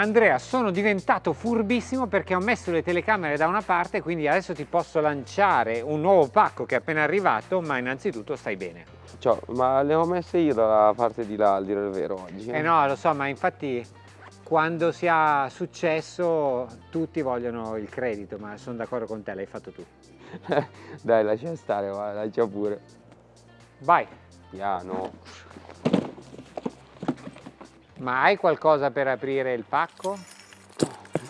Andrea, sono diventato furbissimo perché ho messo le telecamere da una parte, quindi adesso ti posso lanciare un nuovo pacco che è appena arrivato, ma innanzitutto stai bene. Ciao, ma le ho messe io dalla parte di là, a dire il vero, oggi. Eh no, lo so, ma infatti quando si ha successo tutti vogliono il credito, ma sono d'accordo con te, l'hai fatto tu. Dai, lascia stare, va, lascia pure. Vai. Piano. Ma hai qualcosa per aprire il pacco?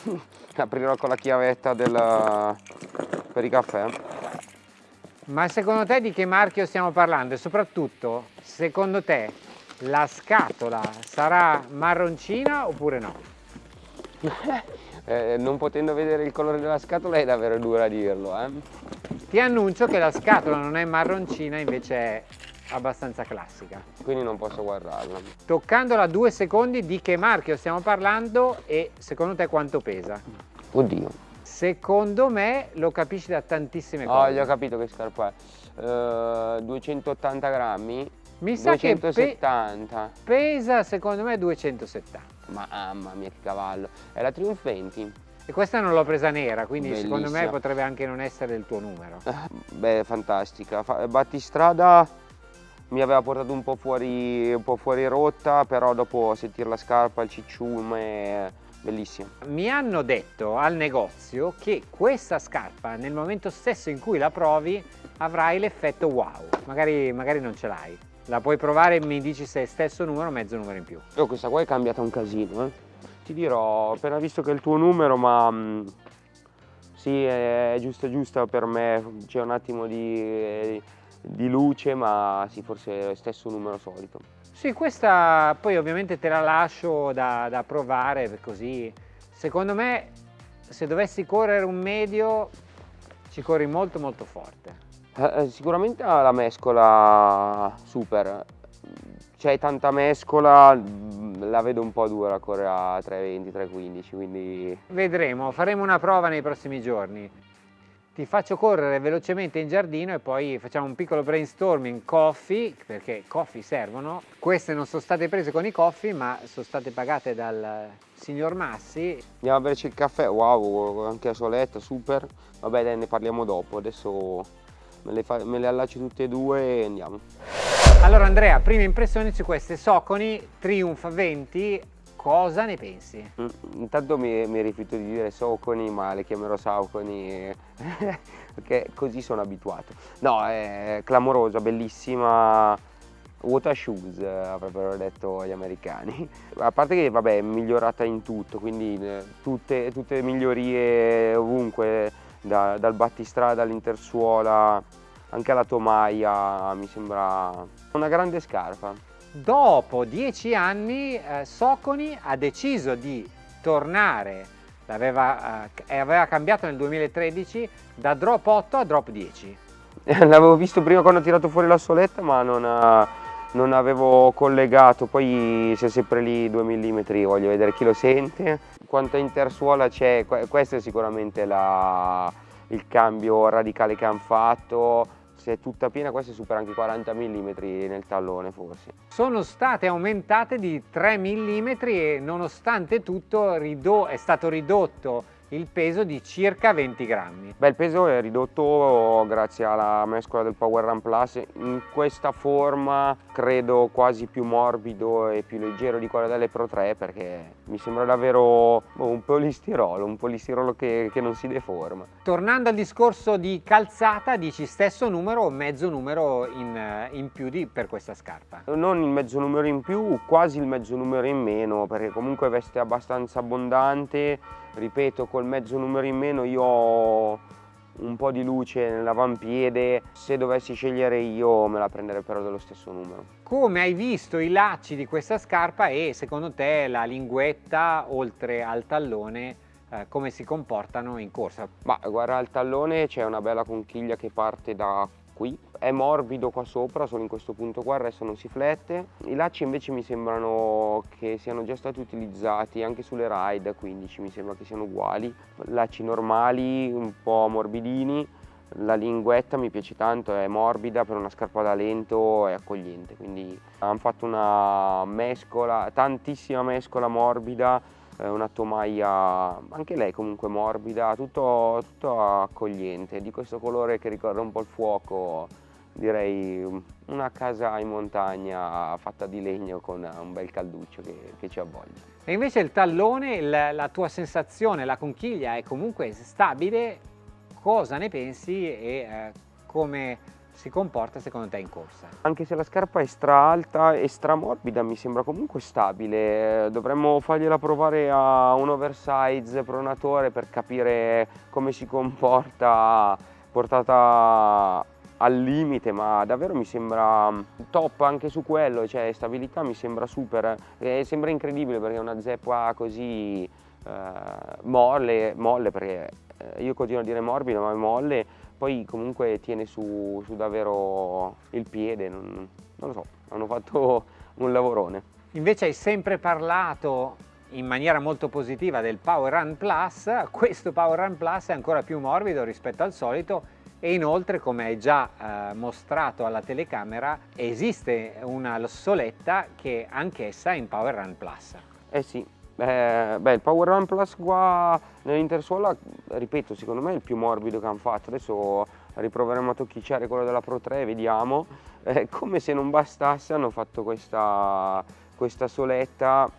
Aprirò con la chiavetta del... per i caffè. Ma secondo te di che marchio stiamo parlando? E soprattutto, secondo te, la scatola sarà marroncina oppure no? eh, non potendo vedere il colore della scatola è davvero dura a dirlo. Eh? Ti annuncio che la scatola non è marroncina, invece è abbastanza classica. Quindi non posso guardarla. Toccandola due secondi di che marchio stiamo parlando e secondo te quanto pesa? Oddio. Secondo me lo capisci da tantissime cose. Oh, gli ho capito che scarpa è. Uh, 280 grammi. Mi sa 270. che pe pesa secondo me 270. Mamma mia che cavallo. È la Triumph 20. E questa non l'ho presa nera, quindi Bellissima. secondo me potrebbe anche non essere il tuo numero. Beh, fantastica. Battistrada mi aveva portato un po' fuori, un po fuori rotta, però dopo sentire la scarpa, il cicciume, bellissimo. Mi hanno detto al negozio che questa scarpa nel momento stesso in cui la provi avrai l'effetto wow, magari, magari non ce l'hai. La puoi provare e mi dici se è stesso numero o mezzo numero in più. Oh, questa qua è cambiata un casino, eh. Ti dirò, ho appena visto che è il tuo numero, ma mh, mm, sì, è giusta giusta per me, c'è un attimo di di luce ma sì forse è lo stesso numero solito. Sì questa poi ovviamente te la lascio da, da provare così. Secondo me se dovessi correre un medio ci corri molto molto forte. Eh, eh sicuramente la mescola super. C'è tanta mescola la vedo un po' dura correre a 3.20 3.15 quindi vedremo faremo una prova nei prossimi giorni ti faccio correre velocemente in giardino e poi facciamo un piccolo brainstorming coffee, perché coffee servono. Queste non sono state prese con i coffee, ma sono state pagate dal signor Massi. Andiamo a berci il caffè, wow, anche a soletta, super. Vabbè dai, ne parliamo dopo, adesso me le, fa, me le allaccio tutte e due e andiamo. Allora Andrea, prime impressioni su queste Soconi Triumph 20 cosa ne pensi? Mm, intanto mi, mi rifiuto di dire Soconi, ma le chiamerò Sauconi perché così sono abituato. No, è clamorosa, bellissima, water shoes avrebbero detto gli americani. A parte che vabbè è migliorata in tutto, quindi eh, tutte, tutte migliorie ovunque, da, dal battistrada all'intersuola, anche alla tomaia, mi sembra una grande scarpa dopo dieci anni eh, Soconi ha deciso di tornare, aveva, eh, aveva cambiato nel 2013 da drop 8 a drop 10. L'avevo visto prima quando ho tirato fuori la soletta ma non, ha, non avevo collegato, poi c'è sempre lì 2 mm, voglio vedere chi lo sente. Quanta intersuola c'è, questo è sicuramente la, il cambio radicale che hanno fatto se è tutta piena questa supera anche i 40 mm nel tallone forse. Sono state aumentate di 3 mm e nonostante tutto è stato ridotto il peso di circa 20 grammi. Beh, il peso è ridotto grazie alla mescola del Power Run Plus, in questa forma credo quasi più morbido e più leggero di quella delle Pro 3 perché mi sembra davvero boh, un polistirolo, un polistirolo che, che non si deforma. Tornando al discorso di calzata, dici stesso numero o mezzo numero in, in più di, per questa scarpa? Non il mezzo numero in più, quasi il mezzo numero in meno perché comunque veste abbastanza abbondante ripeto col mezzo numero in meno io ho un po' di luce nell'avampiede se dovessi scegliere io me la prenderei però dello stesso numero come hai visto i lacci di questa scarpa e secondo te la linguetta oltre al tallone eh, come si comportano in corsa? Ma guarda al tallone c'è una bella conchiglia che parte da qui è morbido qua sopra solo in questo punto qua il resto non si flette. I lacci invece mi sembrano che siano già stati utilizzati anche sulle ride 15 mi sembra che siano uguali. Lacci normali un po' morbidini. La linguetta mi piace tanto, è morbida per una scarpa da lento e accogliente, quindi hanno fatto una mescola, tantissima mescola morbida una tomaia, anche lei comunque morbida, tutto, tutto accogliente, di questo colore che ricorda un po' il fuoco, direi una casa in montagna fatta di legno con un bel calduccio che, che ci avvoglia. E invece il tallone, il, la tua sensazione, la conchiglia è comunque stabile, cosa ne pensi e eh, come si comporta secondo te in corsa? Anche se la scarpa è stra alta e stra morbida mi sembra comunque stabile, dovremmo fargliela provare a un oversize pronatore per capire come si comporta portata al limite ma davvero mi sembra top anche su quello, cioè stabilità mi sembra super, e sembra incredibile perché una zeppa così eh, molle, molle perché eh, io continuo a dire morbido ma è molle poi comunque tiene su, su davvero il piede, non, non lo so, hanno fatto un lavorone. Invece hai sempre parlato in maniera molto positiva del Power Run Plus, questo Power Run Plus è ancora più morbido rispetto al solito e inoltre come hai già eh, mostrato alla telecamera esiste una soletta che anch'essa è in Power Run Plus. Eh sì, eh, beh, il Power Run Plus qua nell'intersuola, ripeto, secondo me è il più morbido che hanno fatto. Adesso riproveremo a tocchicciare quello della Pro 3, vediamo. Eh, come se non bastasse hanno fatto questa, questa soletta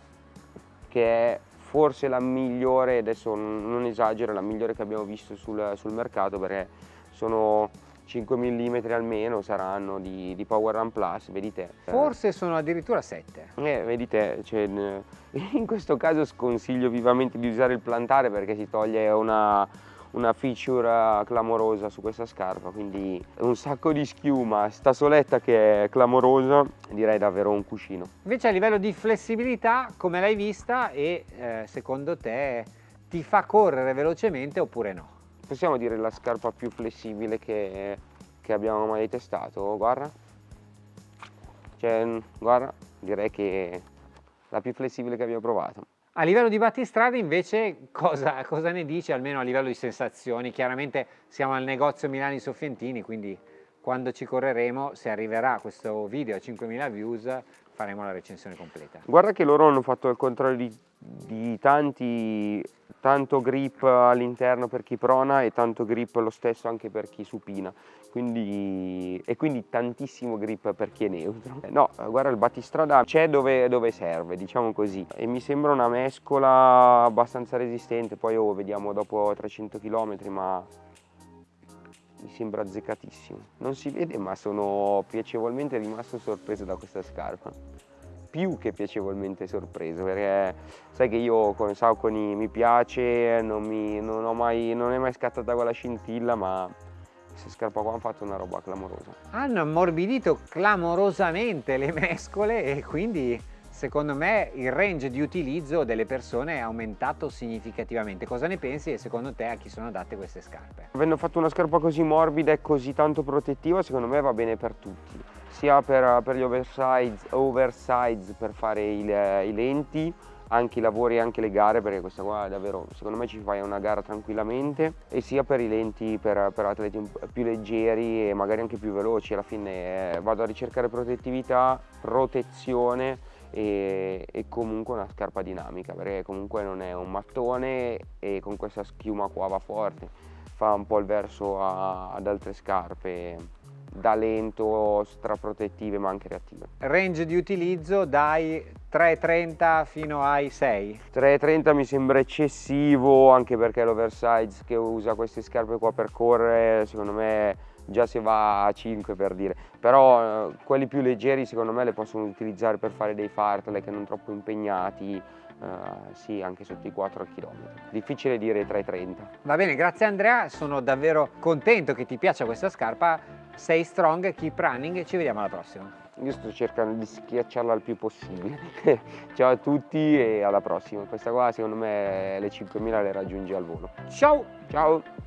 che è forse la migliore, adesso non esagero, la migliore che abbiamo visto sul, sul mercato perché sono 5 mm almeno saranno di, di, Power Run Plus, vedi te. Forse sono addirittura 7. Eh, vedi te, cioè, in questo caso sconsiglio vivamente di usare il plantare perché si toglie una, una feature clamorosa su questa scarpa, quindi un sacco di schiuma, sta soletta che è clamorosa, direi davvero un cuscino. Invece a livello di flessibilità, come l'hai vista e eh, secondo te ti fa correre velocemente oppure no? Possiamo dire la scarpa più flessibile che, che abbiamo mai testato, guarda. Cioè, guarda, direi che la più flessibile che abbiamo provato. A livello di battistrada invece cosa, cosa, ne dici, almeno a livello di sensazioni? Chiaramente siamo al negozio Milani Soffientini, quindi quando ci correremo, se arriverà questo video a 5.000 views, faremo la recensione completa. Guarda che loro hanno fatto il controllo di, di tanti tanto grip all'interno per chi prona e tanto grip lo stesso anche per chi supina. Quindi, e quindi tantissimo grip per chi è neutro. No guarda il battistrada c'è dove, dove, serve diciamo così. E mi sembra una mescola abbastanza resistente. Poi oh, vediamo dopo 300 km ma mi sembra azzeccatissimo non si vede ma sono piacevolmente rimasto sorpreso da questa scarpa più che piacevolmente sorpreso perché sai che io con Sauconi mi piace, non, mi, non, mai, non è mai scattata quella scintilla ma questa scarpa qua hanno fatto una roba clamorosa. Hanno ammorbidito clamorosamente le mescole e quindi secondo me il range di utilizzo delle persone è aumentato significativamente. Cosa ne pensi e secondo te a chi sono adatte queste scarpe? Avendo fatto una scarpa così morbida e così tanto protettiva secondo me va bene per tutti sia per, per gli oversize, oversize, per fare il, i lenti anche i lavori e anche le gare perché questa qua davvero secondo me ci fai una gara tranquillamente e sia per i lenti per, per atleti più leggeri e magari anche più veloci alla fine eh, vado a ricercare protettività, protezione e, e, comunque una scarpa dinamica perché comunque non è un mattone e con questa schiuma qua va forte fa un po' il verso a, ad altre scarpe da lento, straprotettive ma anche reattive. Range di utilizzo dai 3,30 fino ai 6? 3,30 mi sembra eccessivo anche perché l'oversize che usa queste scarpe qua per correre secondo me già si va a 5 per dire però eh, quelli più leggeri secondo me le possono utilizzare per fare dei fartlek non troppo impegnati Uh, sì, anche sotto i 4 km. Difficile dire 3,30. Va bene, grazie Andrea, sono davvero contento che ti piaccia questa scarpa. Sei strong, keep running e ci vediamo alla prossima. Io sto cercando di schiacciarla il più possibile. Ciao a tutti e alla prossima. Questa qua secondo me le 5.000 le raggiungi al volo. Ciao! Ciao!